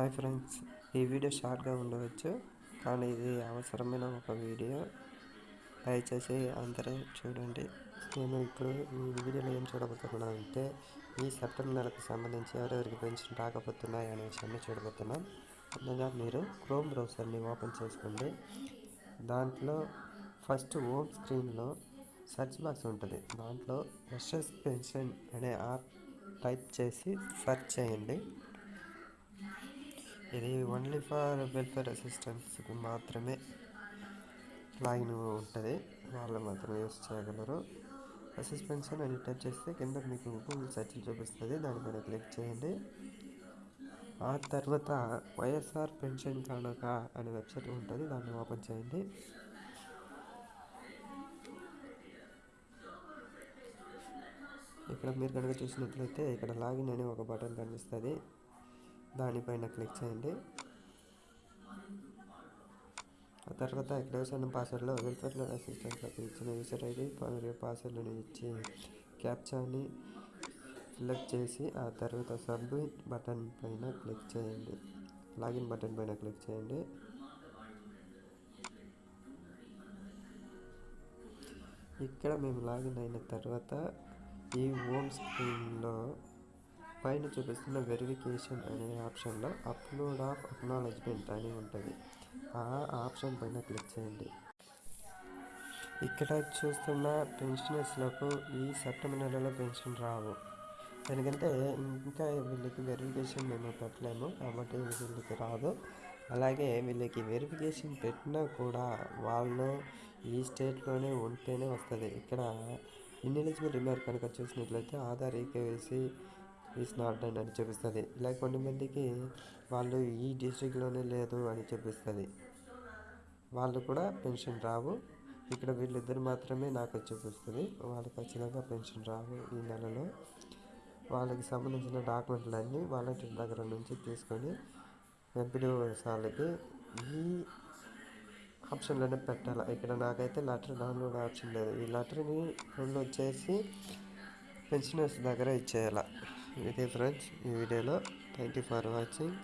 Hi friends ఈ video షార్ట్గా ఉండవచ్చు కానీ ఇది అవసరమైన ఒక వీడియో దయచేసి అందరూ చూడండి. నేను ఇప్పుడు ఈ వీడియోలో ఏం చూడబోతున్నాను అంటే ఈ సెప్టెంబర్ నెలకు సంబంధించి ఎవరెవరికి పెన్షన్ రాకపోతున్నాయి అనే విషయాన్ని చూడబోతున్నాం. ముందుగా మీరు క్రోమ్ బ్రౌజర్ని ఓపెన్ చేసుకోండి. దాంట్లో ఫస్ట్ హోమ్ స్క్రీన్లో సెర్చ్ బాక్స్ ఉంటుంది. దాంట్లో ఎస్ఎస్ పెన్షన్ అనే యాప్ టైప్ చేసి సెర్చ్ చేయండి. ఇది ఓన్లీ ఫర్ వెల్ఫేర్ అసిస్టెంట్స్కి మాత్రమే లాగిన్ ఉంటుంది. వాళ్ళు మాత్రమే యూస్ చేయగలరు. అసిస్ట్ అని టైప్ చేస్తే కింద మీకు గూగుల్ సెర్చ్ చూపిస్తుంది. దానిపైన క్లిక్ చేయండి. ఆ తర్వాత వైఎస్ఆర్ పెన్షన్ కానుక అనే వెబ్సైట్ ఉంటుంది. దాన్ని ఓపెన్ చేయండి. ఇక్కడ మీరు కనుక చూసినట్లయితే ఇక్కడ లాగిన్ అనే ఒక బటన్ కనిపిస్తుంది. దానిపైన క్లిక్ చేయండి. ఆ తర్వాత ఇక్కడ యూసర్ పాస్వర్డ్లో వెల్ఫేర్ అసిస్టెంట్లకు ఇచ్చిన యూసర్ ఐడి మరియు పాస్వర్డ్ని ఇచ్చి క్యాప్చాని సెలెక్ట్ చేసి ఆ తర్వాత సబ్మిట్ బటన్ పైన క్లిక్ చేయండి. లాగిన్ బటన్ పైన క్లిక్ చేయండి. ఇక్కడ మేము లాగిన్ అయిన తర్వాత ఈ హోమ్ స్క్రీన్లో పైన చూపిస్తున్న వెరిఫికేషన్ అనే ఆప్షన్లో అప్లోడ్ ఆఫ్ అక్నాలజ్మెంట్ అని ఉంటుంది. ఆ ఆప్షన్ పైన క్లిక్ చేయండి. ఇక్కడ చూస్తున్న పెన్షనర్స్లకు ఈ సెప్టెంబర్ నెలలో పెన్షన్ రావు. ఎందుకంటే ఇంకా వీళ్ళకి వెరిఫికేషన్ మేము పెట్టలేము కాబట్టి వీళ్ళకి రాదు. అలాగే వీళ్ళకి వెరిఫికేషన్ పెట్టినా కూడా వాళ్ళు ఈ స్టేట్లోనే ఉంటేనే వస్తుంది. ఇక్కడ ఇన్ఎలిజిబుల్ రిమార్క్ కనుక చూసినట్లయితే Aadhaar eKYC is not done అని చూపిస్తుంది ఇలా కొంతమందికి వాళ్ళు ఈ డిస్ట్రిక్ట్లోనే లేదు అని చూపిస్తుంది వాళ్ళు కూడా పెన్షన్ రావు. ఇక్కడ వీళ్ళిద్దరు మాత్రమే నాకు చూపిస్తుంది వాళ్ళకి ఖచ్చితంగా పెన్షన్ రావు ఈ నెలలో. వాళ్ళకి సంబంధించిన డాక్యుమెంట్లన్నీ వాలంటీర్ దగ్గర నుంచి తీసుకొని ఎంపీడీఓ వాళ్ళకి ఈ ఆప్షన్లోనే పెట్టాలి. ఇక్కడ నాకైతే లెటర్ డౌన్లోడ్ ఆప్షన్ లేదు. ఈ లెటర్ని డౌన్లోడ్ చేసి పెన్షనర్స్ దగ్గర ఇచ్చేయాలి. ఇది ఫ్రెండ్స్ ఈ వీడియోలో థ్యాంక్ యూ ఫర్ వాచింగ్